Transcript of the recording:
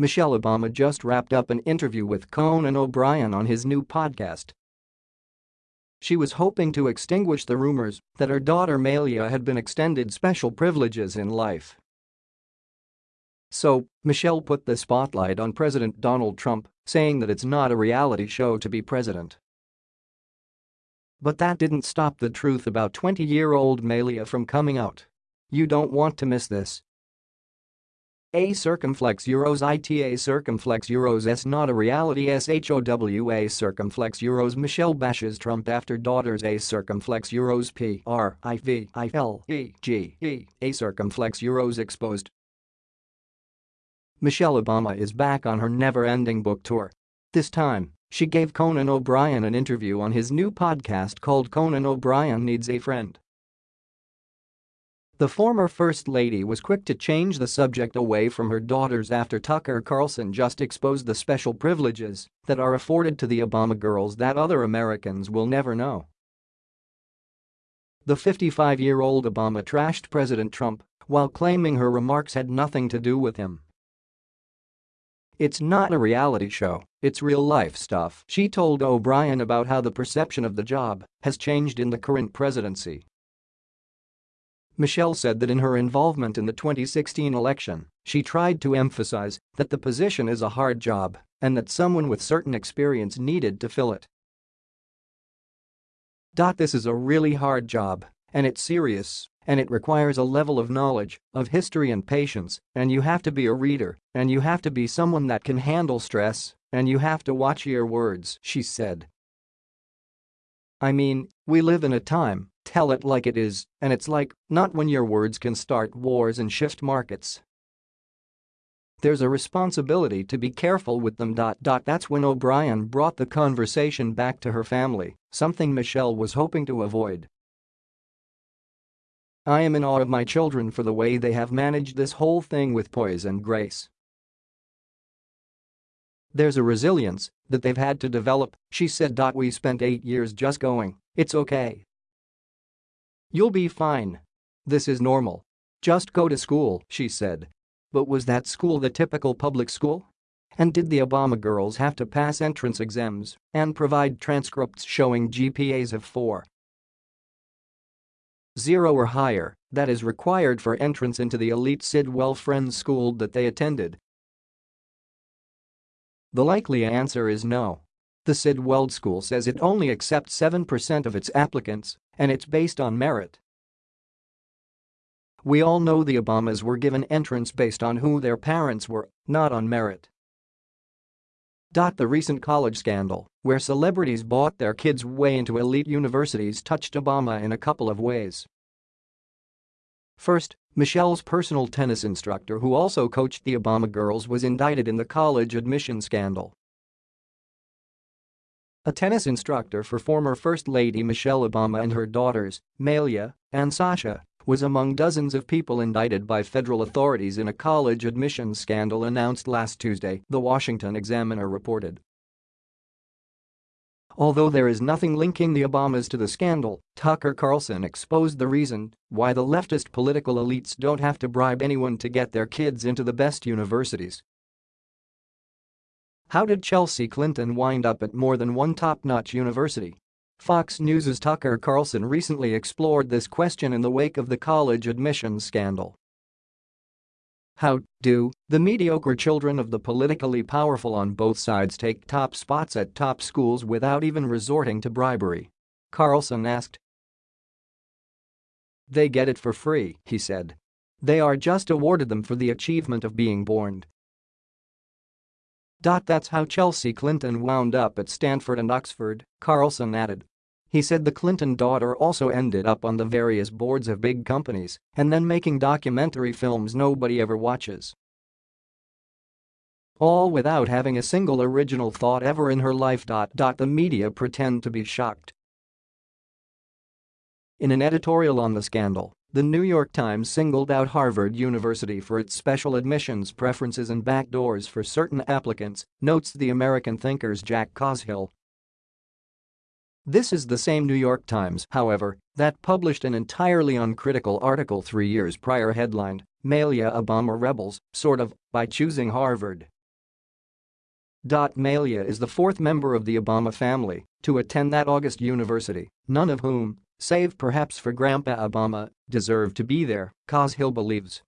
Michelle Obama just wrapped up an interview with Conan O'Brien on his new podcast. She was hoping to extinguish the rumors that her daughter Malia had been extended special privileges in life. So, Michelle put the spotlight on President Donald Trump, saying that it's not a reality show to be president. But that didn't stop the truth about 20-year-old Malia from coming out. You don't want to miss this. A circumflex euros ITA circumflex euros S not a reality SHOWA circumflex euros Michelle bashes Trump after daughter's A circumflex euros P R I V I L E G E A circumflex euros exposed Michelle Obama is back on her never-ending book tour. This time, she gave Conan O'Brien an interview on his new podcast called Conan O'Brien Needs a Friend. The former First Lady was quick to change the subject away from her daughters after Tucker Carlson just exposed the special privileges that are afforded to the Obama girls that other Americans will never know. The 55-year-old Obama trashed President Trump while claiming her remarks had nothing to do with him. It's not a reality show, it's real-life stuff, she told O'Brien about how the perception of the job has changed in the current presidency. Michelle said that in her involvement in the 2016 election, she tried to emphasize that the position is a hard job and that someone with certain experience needed to fill it. This is a really hard job, and it's serious, and it requires a level of knowledge, of history and patience, and you have to be a reader, and you have to be someone that can handle stress, and you have to watch your words, she said. I mean, we live in a time Tell it like it is, and it's like, not when your words can start wars and shift markets. There's a responsibility to be careful with them. Dot dot. That's when O'Brien brought the conversation back to her family, something Michelle was hoping to avoid. I am in awe of my children for the way they have managed this whole thing with poise and grace. There's a resilience that they've had to develop, she said. We spent eight years just going, it's okay, You'll be fine. This is normal. Just go to school, she said. But was that school the typical public school? And did the Obama girls have to pass entrance exams and provide transcripts showing GPAs of 4? 0 or higher, that is required for entrance into the elite Sidwell Friends school that they attended? The likely answer is no. The Sidwell School says it only accepts 7% of its applicants, and it's based on merit. We all know the Obamas were given entrance based on who their parents were, not on merit. The recent college scandal, where celebrities bought their kids' way into elite universities touched Obama in a couple of ways. First, Michelle's personal tennis instructor who also coached the Obama girls was indicted in the college admission scandal. A tennis instructor for former First Lady Michelle Obama and her daughters, Malia and Sasha, was among dozens of people indicted by federal authorities in a college admissions scandal announced last Tuesday, The Washington Examiner reported. Although there is nothing linking the Obamas to the scandal, Tucker Carlson exposed the reason why the leftist political elites don't have to bribe anyone to get their kids into the best universities. How did Chelsea Clinton wind up at more than one top-notch university? Fox News' Tucker Carlson recently explored this question in the wake of the college admissions scandal. How do the mediocre children of the politically powerful on both sides take top spots at top schools without even resorting to bribery? Carlson asked. They get it for free, he said. They are just awarded them for the achievement of being born that's how Chelsea Clinton wound up at Stanford and Oxford, Carlson added. He said the Clinton daughter also ended up on the various boards of big companies and then making documentary films nobody ever watches. All without having a single original thought ever in her life. The media pretend to be shocked. In an editorial on the scandal, the New York Times singled out Harvard University for its special admissions preferences and backdoors for certain applicants, notes the American Thinker's Jack Cashill. This is the same New York Times, however, that published an entirely uncritical article three years prior headlined, Malia Obama Rebels, sort of, by choosing Harvard. Malia is the fourth member of the Obama family to attend that August university, none of whom, save perhaps for Grandpa Obama, deserve to be there, Cashill believes.